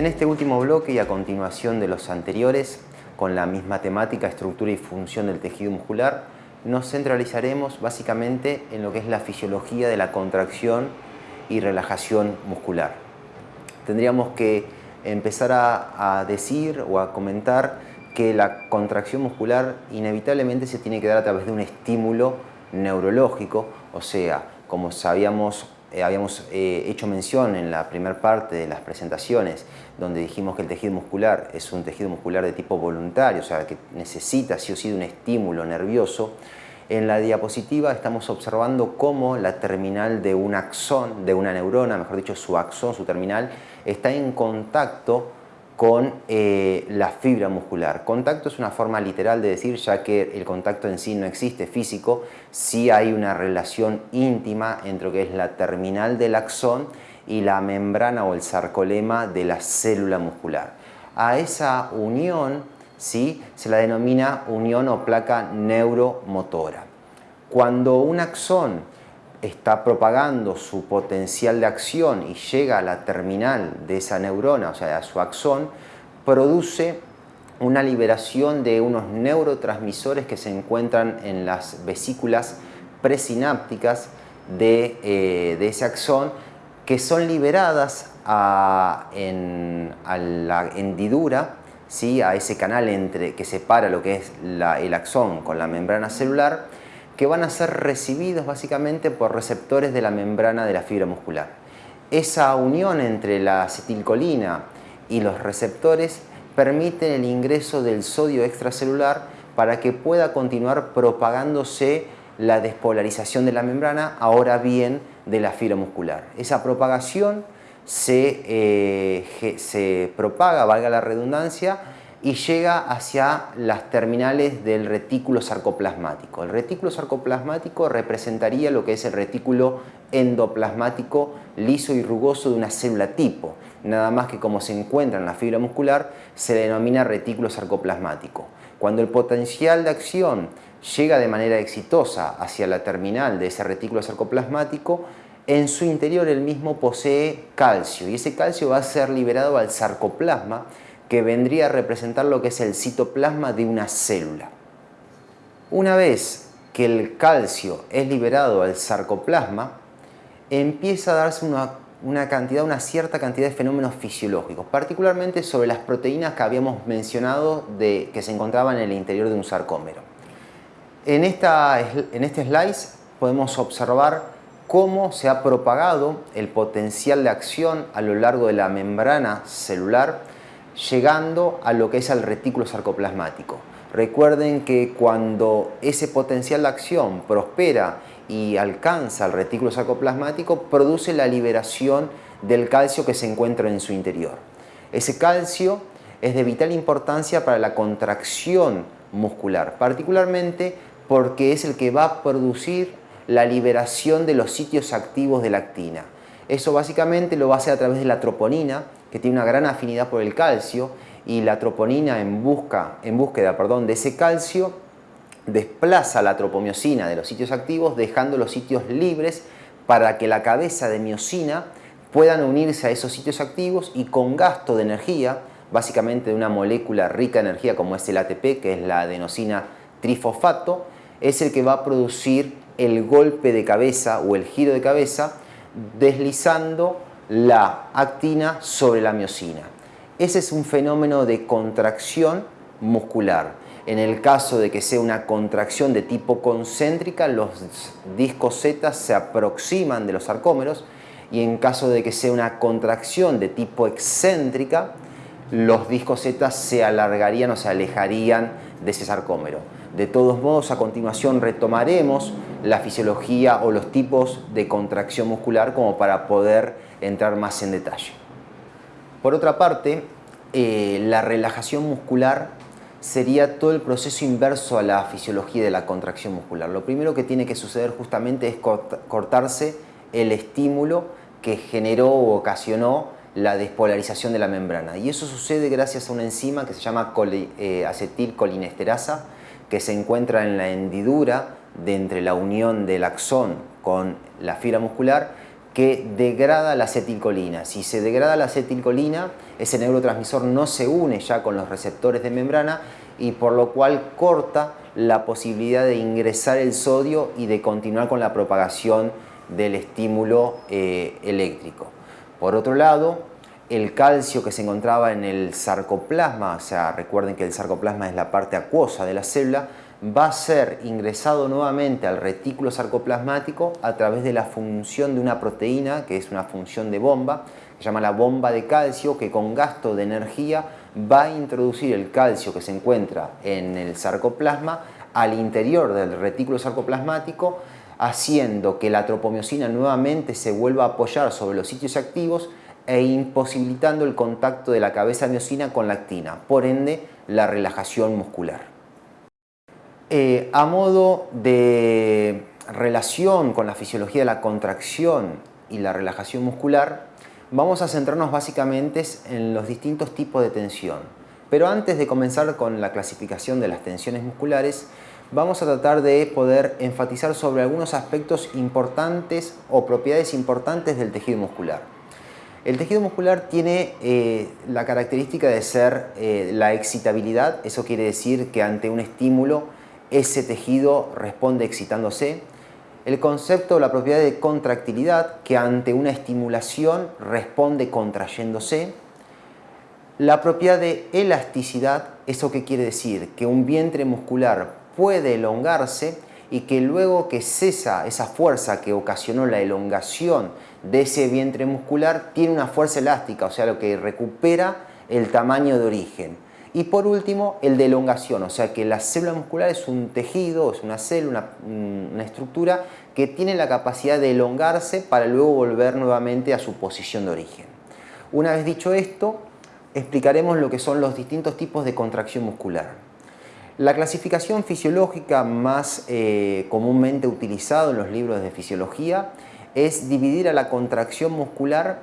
En este último bloque y a continuación de los anteriores, con la misma temática, estructura y función del tejido muscular, nos centralizaremos básicamente en lo que es la fisiología de la contracción y relajación muscular. Tendríamos que empezar a, decir o a comentar que la contracción muscular inevitablemente se tiene que dar a través de un estímulo neurológico, o sea, como sabíamos eh, habíamos eh, hecho mención en la primera parte de las presentaciones, donde dijimos que el tejido muscular es un tejido muscular de tipo voluntario, o sea, que necesita sí o sí de un estímulo nervioso, en la diapositiva estamos observando cómo la terminal de un axón, de una neurona, mejor dicho su axón, su terminal, está en contacto con eh, la fibra muscular. Contacto es una forma literal de decir, ya que el contacto en sí no existe físico, sí hay una relación íntima entre lo que es la terminal del axón y la membrana o el sarcolema de la célula muscular. A esa unión ¿sí? se la denomina unión o placa neuromotora. Cuando un axón está propagando su potencial de acción y llega a la terminal de esa neurona, o sea, a su axón, produce una liberación de unos neurotransmisores que se encuentran en las vesículas presinápticas de, eh, ese axón, que son liberadas a, la hendidura, ¿sí? a ese canal entre, que separa lo que es el axón con la membrana celular, que van a ser recibidos básicamente por receptores de la membrana de la fibra muscular. Esa unión entre la acetilcolina y los receptores permite el ingreso del sodio extracelular para que pueda continuar propagándose la despolarización de la membrana, ahora bien de la fibra muscular. Esa propagación se, eh, se propaga, valga la redundancia, y llega hacia las terminales del retículo sarcoplasmático. El retículo sarcoplasmático representaría lo que es el retículo endoplasmático liso y rugoso de una célula tipo. Nada más que como se encuentra en la fibra muscular, se denomina retículo sarcoplasmático. Cuando el potencial de acción llega de manera exitosa hacia la terminal de ese retículo sarcoplasmático, en su interior el mismo posee calcio y ese calcio va a ser liberado al sarcoplasma que vendría a representar lo que es el citoplasma de una célula. Una vez que el calcio es liberado al sarcoplasma, empieza a darse una, cantidad, una cierta cantidad de fenómenos fisiológicos, particularmente sobre las proteínas que habíamos mencionado de, que se encontraban en el interior de un sarcómero. En, esta, en este slide podemos observar cómo se ha propagado el potencial de acción a lo largo de la membrana celular llegando a lo que es el retículo sarcoplasmático. Recuerden que cuando ese potencial de acción prospera y alcanza el retículo sarcoplasmático, produce la liberación del calcio que se encuentra en su interior. Ese calcio es de vital importancia para la contracción muscular, particularmente porque es el que va a producir la liberación de los sitios activos de la actina. Eso básicamente lo va a hacer a través de la troponina, que tiene una gran afinidad por el calcio y la troponina en, busca, en búsqueda perdón, de ese calcio desplaza la tropomiosina de los sitios activos dejando los sitios libres para que la cabeza de miosina puedan unirse a esos sitios activos y con gasto de energía, básicamente de una molécula rica en energía como es el ATP, que es la adenosina trifosfato, es el que va a producir el golpe de cabeza o el giro de cabeza deslizando la actina sobre la miosina. Ese es un fenómeno de contracción muscular. En el caso de que sea una contracción de tipo concéntrica, los discos Z se aproximan de los sarcómeros y en caso de que sea una contracción de tipo excéntrica, los discos Z se alargarían o se alejarían de ese sarcómero. De todos modos, a continuación retomaremos la fisiología o los tipos de contracción muscular como para poder entrar más en detalle. Por otra parte, eh, la relajación muscular sería todo el proceso inverso a la fisiología de la contracción muscular. Lo primero que tiene que suceder justamente es cortarse el estímulo que generó o ocasionó la despolarización de la membrana. Y eso sucede gracias a una enzima que se llama eh, acetilcolinesterasa, que se encuentra en la hendidura de entre la unión del axón con la fibra muscular, que degrada la acetilcolina. Si se degrada la acetilcolina, ese neurotransmisor no se une ya con los receptores de membrana y por lo cual corta la posibilidad de ingresar el sodio y de continuar con la propagación del estímulo eh, eléctrico. Por otro lado, el calcio que se encontraba en el sarcoplasma, o sea, recuerden que el sarcoplasma es la parte acuosa de la célula, va a ser ingresado nuevamente al retículo sarcoplasmático a través de la función de una proteína, que es una función de bomba, se llama la bomba de calcio, que con gasto de energía va a introducir el calcio que se encuentra en el sarcoplasma al interior del retículo sarcoplasmático, haciendo que la tropomiosina nuevamente se vuelva a apoyar sobre los sitios activos e imposibilitando el contacto de la cabeza miosina con la actina, por ende la relajación muscular. Eh, a modo de relación con la fisiología de la contracción y la relajación muscular, vamos a centrarnos básicamente en los distintos tipos de tensión. Pero antes de comenzar con la clasificación de las tensiones musculares, vamos a tratar de poder enfatizar sobre algunos aspectos importantes o propiedades importantes del tejido muscular. El tejido muscular tiene eh, la característica de ser eh, la excitabilidad, eso quiere decir que ante un estímulo ese tejido responde excitándose. El concepto la propiedad de contractilidad, que ante una estimulación responde contrayéndose. La propiedad de elasticidad, ¿eso qué quiere decir? Que un vientre muscular puede elongarse y que luego que cesa esa fuerza que ocasionó la elongación de ese vientre muscular, tiene una fuerza elástica, o sea, lo que recupera el tamaño de origen. Y por último, el de elongación, o sea que la célula muscular es un tejido, es una célula, una, estructura que tiene la capacidad de elongarse para luego volver nuevamente a su posición de origen. Una vez dicho esto, explicaremos lo que son los distintos tipos de contracción muscular. La clasificación fisiológica más eh, comúnmente utilizada en los libros de fisiología es dividir a la contracción muscular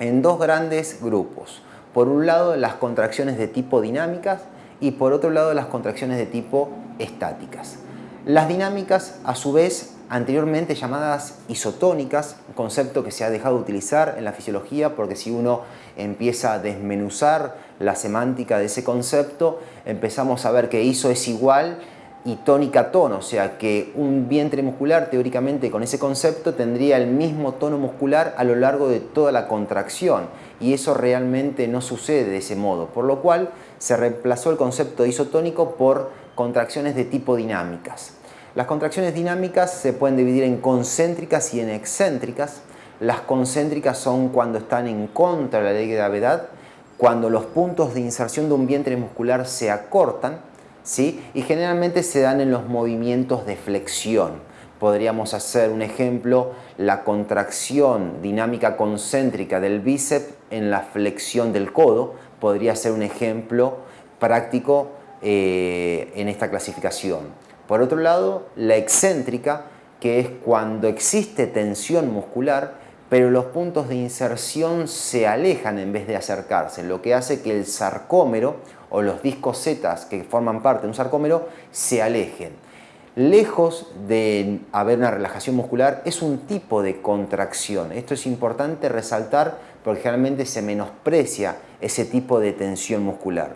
en dos grandes grupos por un lado las contracciones de tipo dinámicas y por otro lado las contracciones de tipo estáticas. Las dinámicas, a su vez, anteriormente llamadas isotónicas, concepto que se ha dejado de utilizar en la fisiología porque si uno empieza a desmenuzar la semántica de ese concepto, empezamos a ver que iso es igual y tónica tono, o sea que un vientre muscular teóricamente con ese concepto tendría el mismo tono muscular a lo largo de toda la contracción y eso realmente no sucede de ese modo, por lo cual se reemplazó el concepto de isotónico por contracciones de tipo dinámicas. Las contracciones dinámicas se pueden dividir en concéntricas y en excéntricas. Las concéntricas son cuando están en contra de la ley de gravedad, cuando los puntos de inserción de un vientre muscular se acortan, ¿sí? y generalmente se dan en los movimientos de flexión podríamos hacer un ejemplo, la contracción dinámica concéntrica del bíceps en la flexión del codo, podría ser un ejemplo práctico eh, en esta clasificación. Por otro lado, la excéntrica, que es cuando existe tensión muscular, pero los puntos de inserción se alejan en vez de acercarse, lo que hace que el sarcómero o los discos Z que forman parte de un sarcómero se alejen lejos de haber una relajación muscular, es un tipo de contracción. Esto es importante resaltar porque generalmente se menosprecia ese tipo de tensión muscular.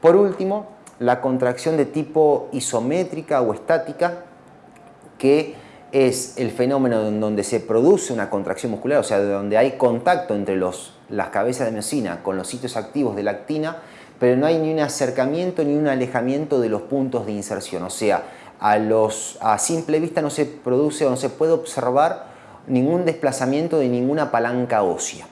Por último, la contracción de tipo isométrica o estática, que es el fenómeno en donde se produce una contracción muscular, o sea, donde hay contacto entre los, las cabezas de miocina con los sitios activos de la actina, pero no hay ni un acercamiento ni un alejamiento de los puntos de inserción, o sea, a, simple vista no se produce o no se puede observar ningún desplazamiento de ninguna palanca ósea.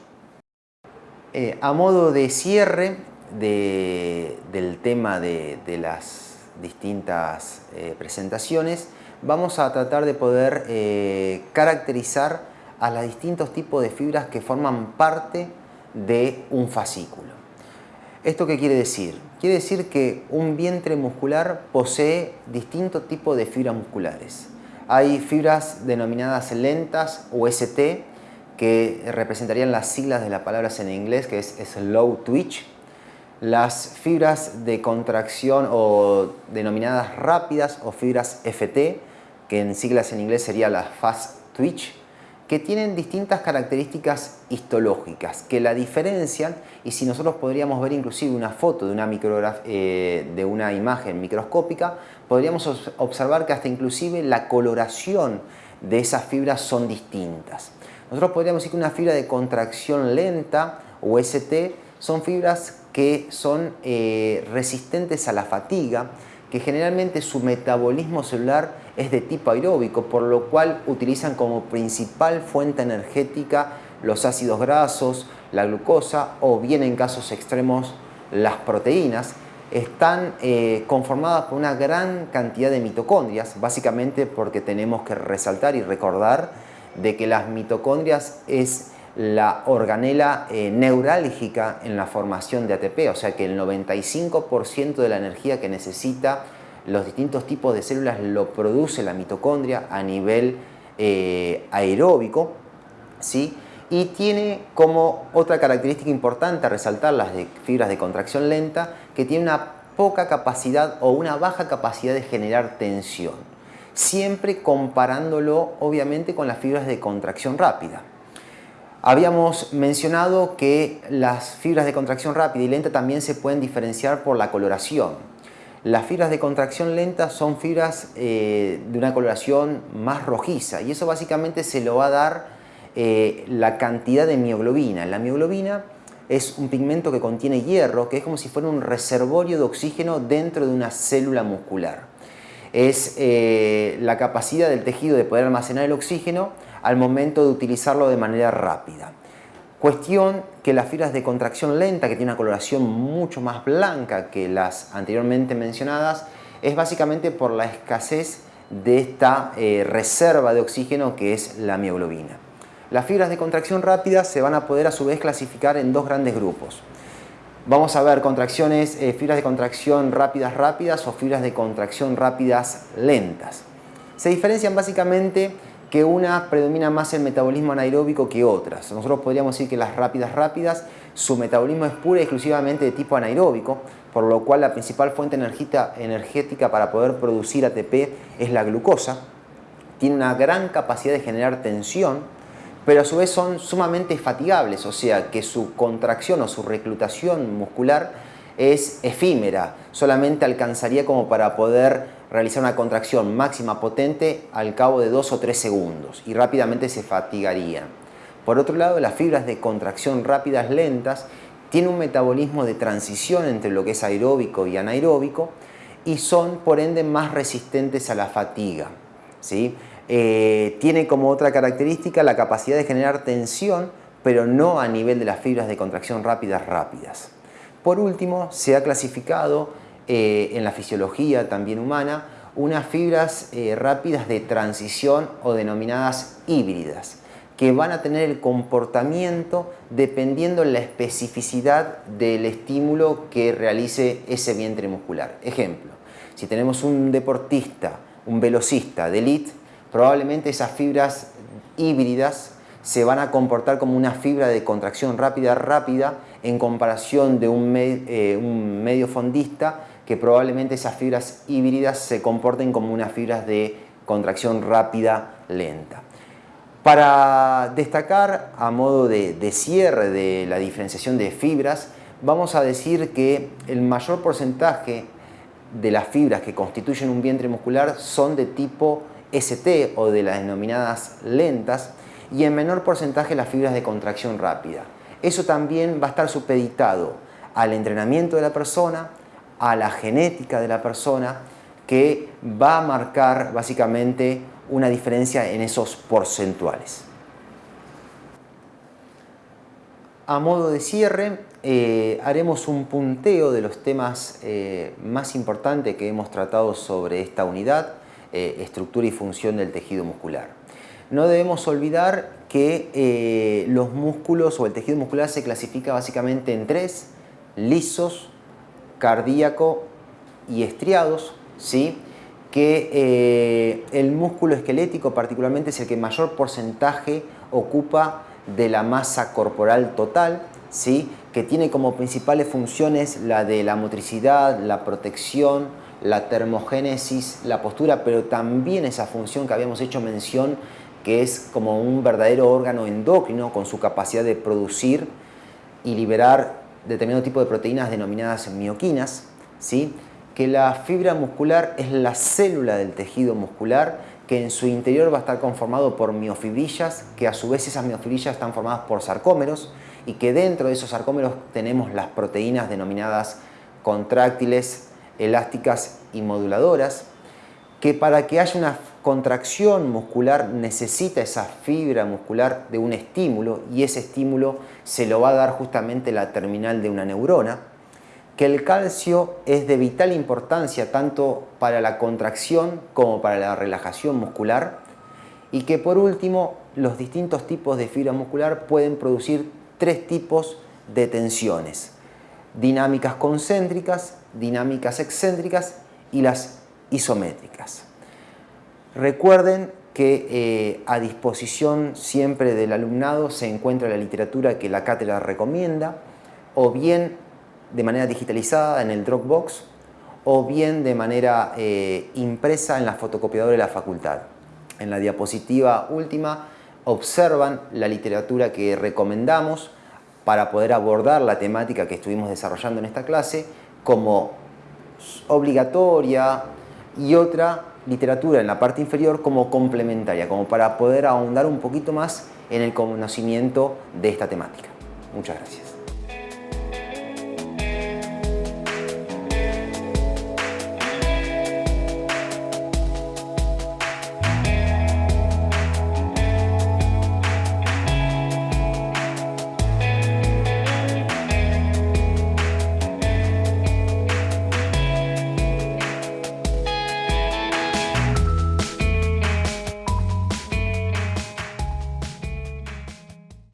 Eh, a modo de cierre del tema de, las distintas eh, presentaciones, vamos a tratar de poder eh, caracterizar a los distintos tipos de fibras que forman parte de un fascículo. ¿Esto qué quiere decir? Quiere decir que un vientre muscular posee distintos tipos de fibras musculares. Hay fibras denominadas lentas o ST, que representarían las siglas de las palabras en inglés, que es slow twitch. Las fibras de contracción o denominadas rápidas o fibras FT, que en siglas en inglés sería la fast twitch. Que tienen distintas características histológicas que la diferencian y si nosotros podríamos ver inclusive una foto de una, eh, de una imagen microscópica, podríamos observar que hasta inclusive la coloración de esas fibras son distintas. Nosotros podríamos decir que una fibra de contracción lenta o ST son fibras que son eh, resistentes a la fatiga, que generalmente su metabolismo celular es de tipo aeróbico, por lo cual utilizan como principal fuente energética los ácidos grasos, la glucosa o bien en casos extremos las proteínas, están eh, conformadas por una gran cantidad de mitocondrias, básicamente porque tenemos que resaltar y recordar de que las mitocondrias es la organela eh, neurálgica en la formación de ATP, o sea que el 95% de la energía que necesita los distintos tipos de células lo produce la mitocondria a nivel eh, aeróbico, ¿sí? y tiene como otra característica importante a resaltar las de fibras de contracción lenta, que tiene una poca capacidad o una baja capacidad de generar tensión, siempre comparándolo obviamente con las fibras de contracción rápida. Habíamos mencionado que las fibras de contracción rápida y lenta también se pueden diferenciar por la coloración. Las fibras de contracción lenta son fibras eh, de una coloración más rojiza y eso básicamente se lo va a dar eh, la cantidad de mioglobina. La mioglobina es un pigmento que contiene hierro, que es como si fuera un reservorio de oxígeno dentro de una célula muscular. Es eh, la capacidad del tejido de poder almacenar el oxígeno al momento de utilizarlo de manera rápida. Cuestión que las fibras de contracción lenta, que tiene una coloración mucho más blanca que las anteriormente mencionadas, es básicamente por la escasez de esta eh, reserva de oxígeno que es la mioglobina. Las fibras de contracción rápida se van a poder a su vez clasificar en dos grandes grupos. Vamos a ver contracciones, eh, fibras de contracción rápidas rápidas o fibras de contracción rápidas lentas. Se diferencian básicamente que una predomina más el metabolismo anaeróbico que otras. Nosotros podríamos decir que las rápidas rápidas, su metabolismo es pura y exclusivamente de tipo anaeróbico, por lo cual la principal fuente energética para poder producir ATP es la glucosa. Tiene una gran capacidad de generar tensión, pero a su vez son sumamente fatigables, o sea que su contracción o su reclutación muscular es efímera, solamente alcanzaría como para poder realizar una contracción máxima potente al cabo de dos o tres segundos y rápidamente se fatigarían. Por otro lado, las fibras de contracción rápidas lentas tienen un metabolismo de transición entre lo que es aeróbico y anaeróbico y son por ende más resistentes a la fatiga. ¿sí? Eh, tiene como otra característica la capacidad de generar tensión, pero no a nivel de las fibras de contracción rápidas rápidas. Por último, se ha clasificado eh, en la fisiología también humana unas fibras eh, rápidas de transición o denominadas híbridas que van a tener el comportamiento dependiendo la especificidad del estímulo que realice ese vientre muscular. Ejemplo, si tenemos un deportista, un velocista de elite, probablemente esas fibras híbridas se van a comportar como una fibra de contracción rápida rápida en comparación de un, eh, un medio fondista que probablemente esas fibras híbridas se comporten como unas fibras de contracción rápida lenta. Para destacar a modo de, cierre de la diferenciación de fibras, vamos a decir que el mayor porcentaje de las fibras que constituyen un vientre muscular son de tipo ST o de las denominadas lentas, y en menor porcentaje las fibras de contracción rápida. Eso también va a estar supeditado al entrenamiento de la persona, a la genética de la persona, que va a marcar básicamente una diferencia en esos porcentuales. A modo de cierre, eh, haremos un punteo de los temas eh, más importantes que hemos tratado sobre esta unidad, eh, estructura y función del tejido muscular. No debemos olvidar que los músculos o el tejido muscular se clasifica básicamente en tres, lisos, cardíaco y estriados, ¿sí? que eh, el músculo esquelético particularmente es el que mayor porcentaje ocupa de la masa corporal total, ¿sí? que tiene como principales funciones la de la motricidad, la protección, la termogénesis, la postura, pero también esa función que habíamos hecho mención que es como un verdadero órgano endocrino con su capacidad de producir y liberar determinado tipo de proteínas denominadas mioquinas, ¿sí? que la fibra muscular es la célula del tejido muscular que en su interior va a estar conformado por miofibrillas, que a su vez esas miofibrillas están formadas por sarcómeros y que dentro de esos sarcómeros tenemos las proteínas denominadas contráctiles, elásticas y moduladoras, que para que haya una contracción muscular necesita esa fibra muscular de un estímulo y ese estímulo se lo va a dar justamente la terminal de una neurona, que el calcio es de vital importancia tanto para la contracción como para la relajación muscular y que por último los distintos tipos de fibra muscular pueden producir tres tipos de tensiones, dinámicas concéntricas, dinámicas excéntricas y las isométricas. Recuerden que eh, a disposición siempre del alumnado se encuentra la literatura que la cátedra recomienda o bien de manera digitalizada en el Dropbox o bien de manera eh, impresa en la fotocopiadora de la facultad. En la diapositiva última observan la literatura que recomendamos para poder abordar la temática que estuvimos desarrollando en esta clase como obligatoria y otra literatura en la parte inferior como complementaria, como para poder ahondar un poquito más en el conocimiento de esta temática. Muchas gracias.